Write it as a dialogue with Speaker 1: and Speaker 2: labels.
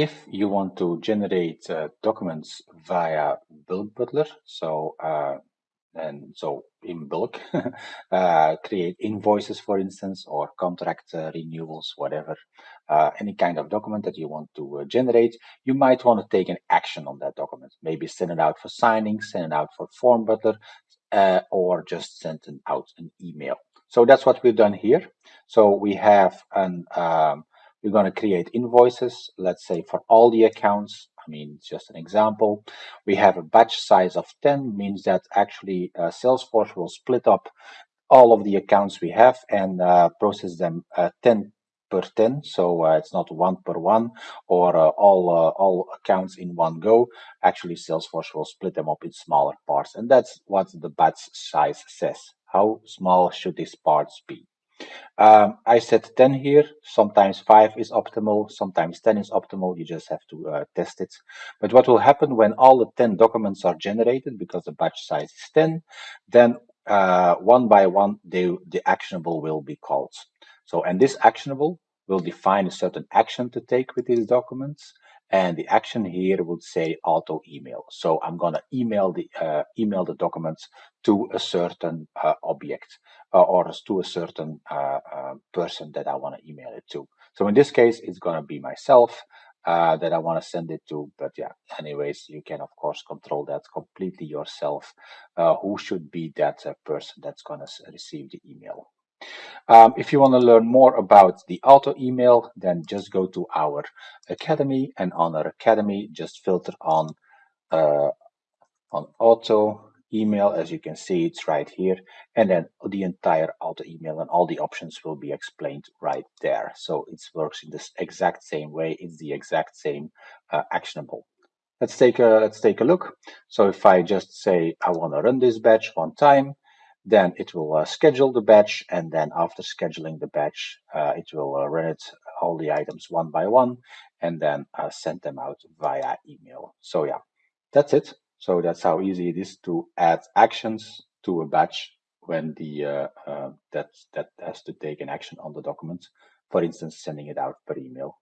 Speaker 1: if you want to generate uh, documents via bulk butler, so uh, and so in bulk, uh, create invoices, for instance, or contract uh, renewals, whatever, uh, any kind of document that you want to uh, generate, you might want to take an action on that document. Maybe send it out for signing, send it out for form butler, or just send out an email. So that's what we've done here. So we have an um, we're going to create invoices, let's say for all the accounts. I mean, it's just an example. We have a batch size of 10, means that actually uh, Salesforce will split up all of the accounts we have and uh, process them uh, 10 per 10 so uh, it's not one per one or uh, all uh, all accounts in one go actually salesforce will split them up in smaller parts and that's what the batch size says how small should these parts be um, I set 10 here. Sometimes 5 is optimal, sometimes 10 is optimal. You just have to uh, test it. But what will happen when all the 10 documents are generated, because the batch size is 10, then uh, one by one, they, the actionable will be called. So, and this actionable will define a certain action to take with these documents. And the action here would say auto email. So I'm going to email the uh, email the documents to a certain uh, object uh, or to a certain uh, uh, person that I want to email it to. So in this case, it's going to be myself uh, that I want to send it to. But yeah, anyways, you can of course control that completely yourself. who should be that person that's going to receive the email? Um, if you want to learn more about the auto email, then just go to our academy and on our academy, just filter on uh, on auto email. As you can see, it's right here. And then the entire auto email and all the options will be explained right there. So it works in this exact same way. It's the exact same uh, actionable. Let's take a let's take a look. So if I just say I want to run this batch one time, then it will uh, schedule the batch, and then after scheduling the batch, uh, it will uh, run it all the items one by one, and then uh, send them out via email. So yeah, that's it. So that's how easy it is to add actions to a batch when the uh, uh, that that has to take an action on the document. For instance, sending it out per email.